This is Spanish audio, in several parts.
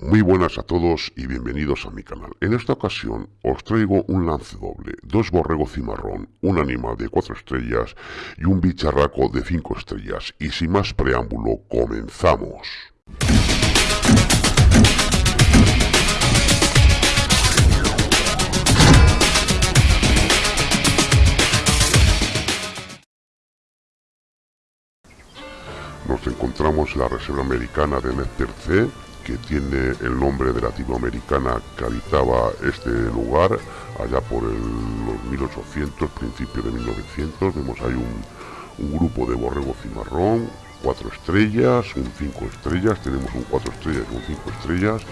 Muy buenas a todos y bienvenidos a mi canal. En esta ocasión os traigo un lance doble, dos borregos cimarrón, un animal de 4 estrellas y un bicharraco de 5 estrellas. Y sin más preámbulo, comenzamos. Nos encontramos en la Reserva Americana de Nezperce, que tiene el nombre de la latinoamericana que habitaba este lugar allá por el, los 1800, principio de 1900. Vemos ahí un, un grupo de borrego cimarrón, cuatro estrellas, un cinco estrellas, tenemos un cuatro estrellas y un cinco estrellas.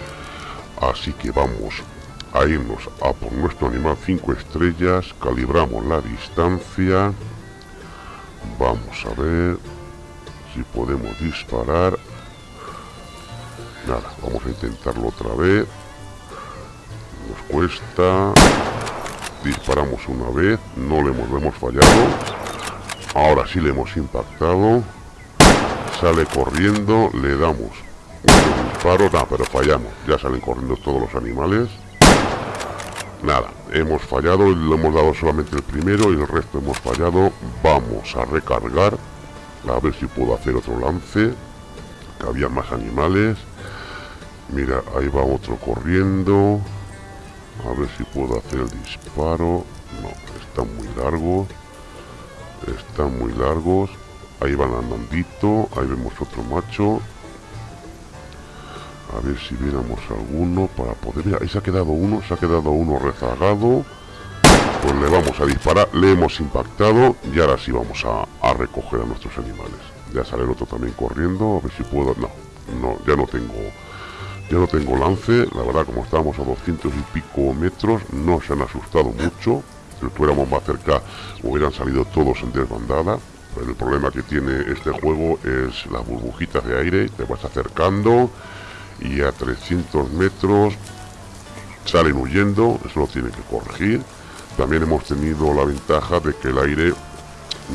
Así que vamos a irnos a por nuestro animal cinco estrellas, calibramos la distancia. Vamos a ver si podemos disparar nada vamos a intentarlo otra vez. Nos cuesta. Disparamos una vez no le hemos, hemos fallado. Ahora sí le hemos impactado. Sale corriendo le damos un disparo. Nada pero fallamos. Ya salen corriendo todos los animales. Nada hemos fallado le hemos dado solamente el primero y el resto hemos fallado. Vamos a recargar a ver si puedo hacer otro lance que había más animales mira ahí va otro corriendo. A ver si puedo hacer el disparo. No están muy largos. Están muy largos. Ahí van andandito. Ahí vemos otro macho. A ver si viéramos alguno para poder mira, ahí se ha quedado uno se ha quedado uno rezagado. Pues le vamos a disparar, le hemos impactado y ahora sí vamos a, a, recoger a nuestros animales. Ya sale el otro también corriendo, a ver si puedo... No, no, ya no tengo... Ya no tengo lance, la verdad como estábamos a 200 y pico metros, no se han asustado mucho. Si estuviéramos más cerca hubieran salido todos en desbandada. Pero el problema que tiene este juego es las burbujitas de aire, te vas acercando y a 300 metros salen huyendo, eso lo tiene que corregir también hemos tenido la ventaja de que el aire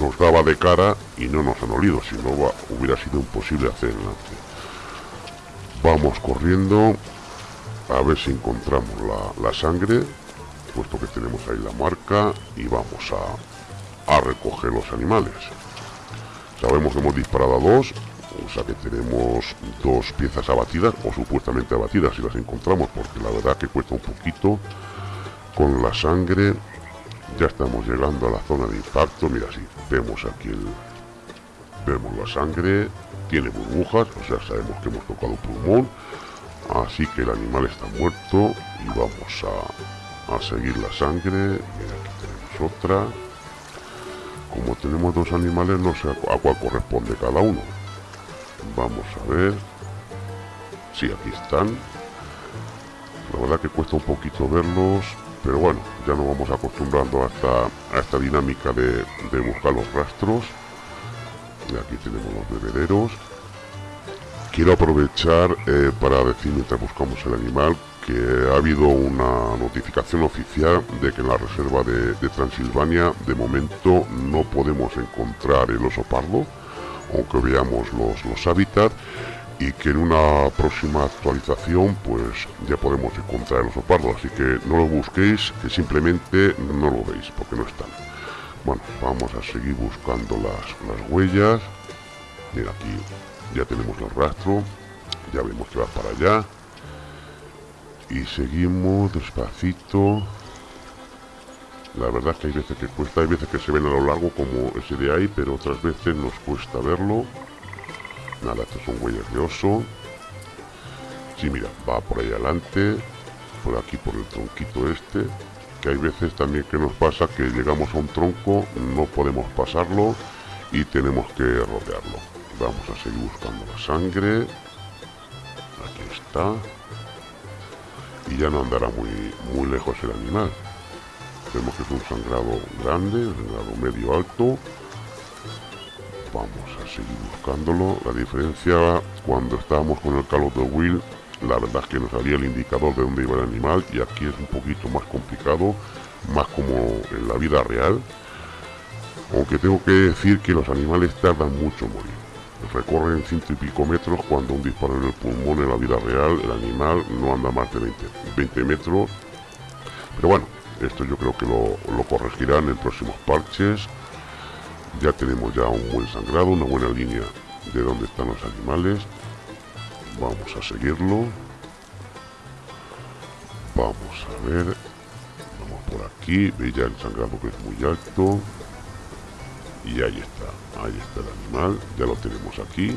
nos daba de cara y no nos han olido, si no hubiera sido imposible hacer el lance. Vamos corriendo a ver si encontramos la, la, sangre, puesto que tenemos ahí la marca, y vamos a, a recoger los animales. Sabemos que hemos disparado a dos, o sea que tenemos dos piezas abatidas, o supuestamente abatidas si las encontramos, porque la verdad que cuesta un poquito. Con la sangre ya estamos llegando a la zona de impacto mira si vemos aquí el vemos la sangre tiene burbujas o sea sabemos que hemos tocado pulmón así que el animal está muerto y vamos a, a seguir la sangre. Mira aquí tenemos otra. Como tenemos dos animales no sé a cuál corresponde cada uno. Vamos a ver. Sí, aquí están. La verdad que cuesta un poquito verlos pero bueno, ya nos vamos acostumbrando a esta, a esta dinámica de, de buscar los rastros. Aquí tenemos los bebederos. Quiero aprovechar eh, para decir mientras buscamos el animal que ha habido una notificación oficial de que en la reserva de, de Transilvania de momento no podemos encontrar el oso pardo, aunque veamos los, los hábitats y que en una próxima actualización pues ya podemos encontrar el oso pardo así que no lo busquéis que simplemente no lo veis porque no están bueno vamos a seguir buscando las, las huellas. Mira aquí ya tenemos el rastro ya vemos que va para allá. Y seguimos despacito. La verdad es que hay veces que cuesta hay veces que se ven a lo largo como ese de ahí pero otras veces nos cuesta verlo. Nada, estos son huellas de oso. Sí, mira, va por ahí adelante, por aquí por el tronquito este, que hay veces también que nos pasa que llegamos a un tronco, no podemos pasarlo y tenemos que rodearlo. Vamos a seguir buscando la sangre. Aquí está. Y ya no andará muy, muy lejos el animal. Vemos que es un sangrado grande, un sangrado medio alto vamos a seguir buscándolo la diferencia cuando estábamos con el Call of the Wheel la verdad es que nos salía el indicador de dónde iba el animal y aquí es un poquito más complicado más como en la vida real aunque tengo que decir que los animales tardan mucho en morir recorren ciento y pico metros cuando un disparo en el pulmón en la vida real, el animal no anda más de 20, metros. Pero bueno, esto yo creo que lo corregirán en próximos parches. Ya tenemos ya un buen sangrado, una buena línea de dónde están los animales. Vamos a seguirlo. Vamos a ver. Vamos por aquí. Veis ya el sangrado que es muy alto. Y ahí está. Ahí está el animal. Ya lo tenemos aquí.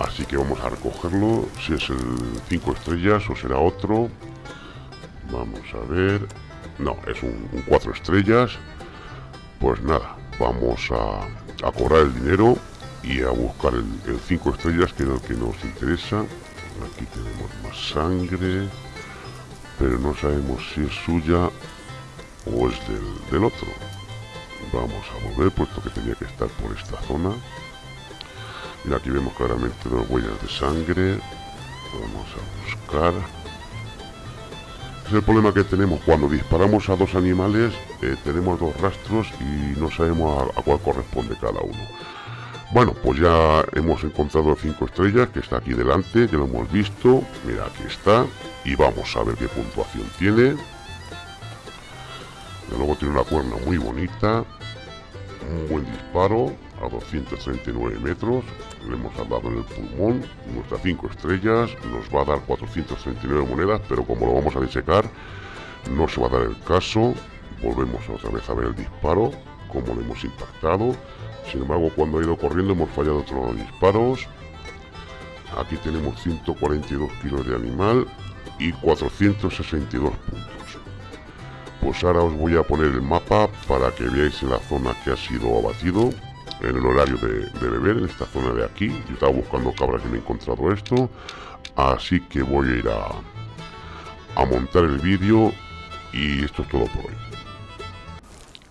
Así que vamos a recogerlo. Si es el 5 estrellas o será otro. Vamos a ver. No, es un 4 estrellas. Pues nada, vamos a, a, cobrar el dinero y a buscar el 5 estrellas que es el que nos interesa. Aquí tenemos más sangre pero no sabemos si es suya o es del, otro. Vamos a volver, puesto que tenía que estar por esta zona. Y aquí vemos claramente dos huellas de sangre. Vamos a buscar. Es el problema que tenemos cuando disparamos a dos animales, eh, tenemos dos rastros y no sabemos a cuál corresponde cada uno. Bueno, pues ya hemos encontrado cinco estrellas que está aquí delante, ya lo hemos visto. Mira, aquí está. Y vamos a ver qué puntuación tiene. De luego tiene una cuerna muy bonita. Un buen disparo a 239 metros. Le hemos dado en el pulmón. Nuestras 5 estrellas. Nos va a dar 439 monedas, pero como lo vamos a disecar, no se va a dar el caso. Volvemos otra vez a ver el disparo, como le hemos impactado. Sin embargo, cuando ha ido corriendo hemos fallado otros disparos. Aquí tenemos 142 kilos de animal y 462 puntos. Pues ahora os voy a poner el mapa para que veáis la zona que ha sido abatido, en el horario de, beber, en esta zona de aquí. Yo estaba buscando cabras y me he encontrado esto, así que voy a ir a montar el vídeo y esto es todo por hoy.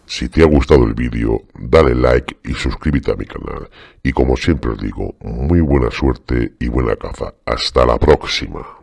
Si te ha gustado el vídeo, dale like y suscríbete a mi canal. Y como siempre os digo, muy buena suerte y buena caza. Hasta la próxima.